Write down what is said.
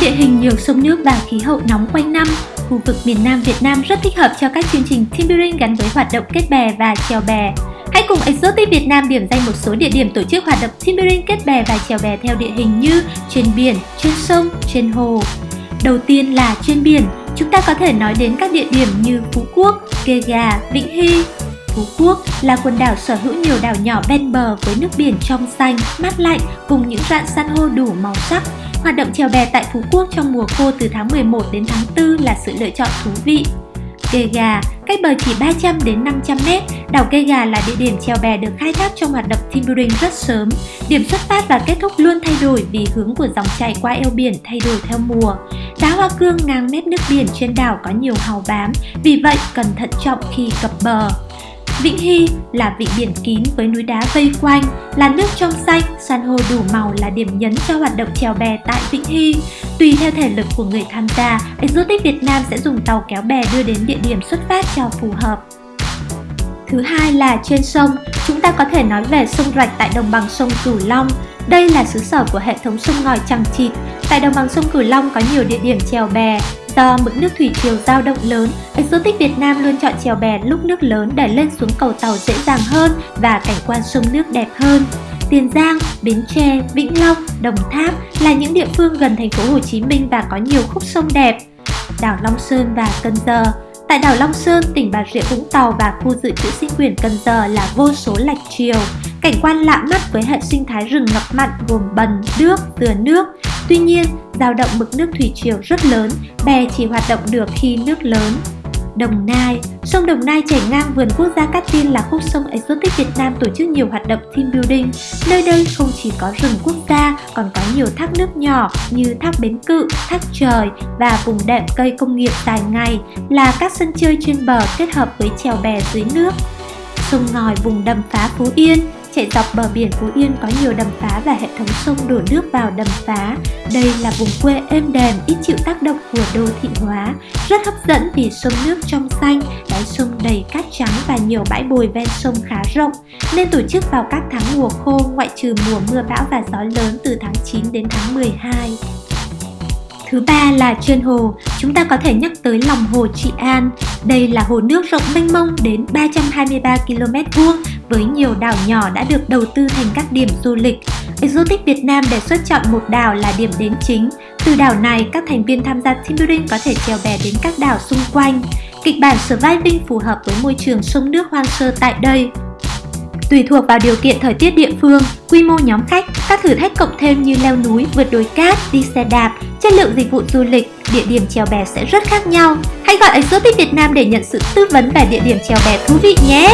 địa hình nhiều sông nước và khí hậu nóng quanh năm, khu vực miền Nam Việt Nam rất thích hợp cho các chương trình team building gắn với hoạt động kết bè và chèo bè. Hãy cùng Exotic Việt Nam điểm danh một số địa điểm tổ chức hoạt động team building kết bè và chèo bè theo địa hình như trên biển, trên sông, trên hồ. Đầu tiên là trên biển, chúng ta có thể nói đến các địa điểm như Phú Quốc, Kê Gà, Vĩnh Hy. Phú Quốc là quần đảo sở hữu nhiều đảo nhỏ ven bờ với nước biển trong xanh, mát lạnh cùng những rạn san hô đủ màu sắc. Hoạt động chèo bè tại Phú Quốc trong mùa khô từ tháng 11 đến tháng 4 là sự lựa chọn thú vị. Kê Gà, cách bờ chỉ 300 đến 500 mét, đảo Kê Gà là địa điểm chèo bè được khai thác trong hoạt động timbering rất sớm. Điểm xuất phát và kết thúc luôn thay đổi vì hướng của dòng chảy qua eo biển thay đổi theo mùa. Đá hoa cương ngang mép nước biển trên đảo có nhiều hào bám, vì vậy cần thận trọng khi cập bờ. Vĩnh Hy là vị biển kín với núi đá vây quanh, là nước trong xanh, san hô đủ màu là điểm nhấn cho hoạt động chèo bè tại Vĩnh Hy. Tùy theo thể lực của người tham gia, Exotic Việt Nam sẽ dùng tàu kéo bè đưa đến địa điểm xuất phát cho phù hợp. Thứ hai là trên sông, chúng ta có thể nói về sông Rạch tại đồng bằng sông Cửu Long. Đây là xứ sở của hệ thống sông ngòi chẳng chịt. Tại đồng bằng sông Cửu Long có nhiều địa điểm chèo bè, Do mực nước thủy triều dao động lớn, Exotic Việt Nam luôn chọn chèo bè lúc nước lớn để lên xuống cầu tàu dễ dàng hơn và cảnh quan sông nước đẹp hơn. Tiền Giang, Bến Tre, Vĩnh Long, Đồng Tháp là những địa phương gần thành phố Hồ Chí Minh và có nhiều khúc sông đẹp. Đảo Long Sơn và Cần Giờ Tại đảo Long Sơn, tỉnh Bà Rịa Vũng Tàu và khu dự trữ sinh quyển Cần Giờ là vô số lạch triều. Cảnh quan lạ mắt với hệ sinh thái rừng ngập mặn gồm bần, nước, dừa nước. Tuy nhiên, dao động mực nước thủy triều rất lớn, bè chỉ hoạt động được khi nước lớn. Đồng Nai Sông Đồng Nai chảy ngang vườn quốc gia Cát Tiên là khúc sông exotic Việt Nam tổ chức nhiều hoạt động team building. Nơi đây không chỉ có rừng quốc gia, còn có nhiều thác nước nhỏ như thác Bến Cự, thác Trời và vùng đệm cây công nghiệp dài ngày là các sân chơi trên bờ kết hợp với chèo bè dưới nước. Sông ngòi vùng đầm phá Phú Yên Chạy dọc bờ biển Phú Yên có nhiều đầm phá và hệ thống sông đổ nước vào đầm phá. Đây là vùng quê êm đềm, ít chịu tác động của đô thị hóa, rất hấp dẫn vì sông nước trong xanh, đáy sông đầy cát trắng và nhiều bãi bồi ven sông khá rộng, nên tổ chức vào các tháng mùa khô ngoại trừ mùa mưa bão và gió lớn từ tháng 9 đến tháng 12. Thứ ba là trên hồ, chúng ta có thể nhắc tới lòng hồ Trị An. Đây là hồ nước rộng mênh mông đến 323 km vuông với nhiều đảo nhỏ đã được đầu tư thành các điểm du lịch. Exotic Việt Nam đề xuất chọn một đảo là điểm đến chính. Từ đảo này, các thành viên tham gia team building có thể trèo bè đến các đảo xung quanh. Kịch bản surviving phù hợp với môi trường sông nước hoang sơ tại đây. Tùy thuộc vào điều kiện thời tiết địa phương, quy mô nhóm khách, các thử thách cộng thêm như leo núi, vượt đồi cát, đi xe đạp, chất lượng dịch vụ du lịch, địa điểm trèo bè sẽ rất khác nhau. Hãy gọi Exotic Việt Nam để nhận sự tư vấn về địa điểm trèo bè thú vị nhé!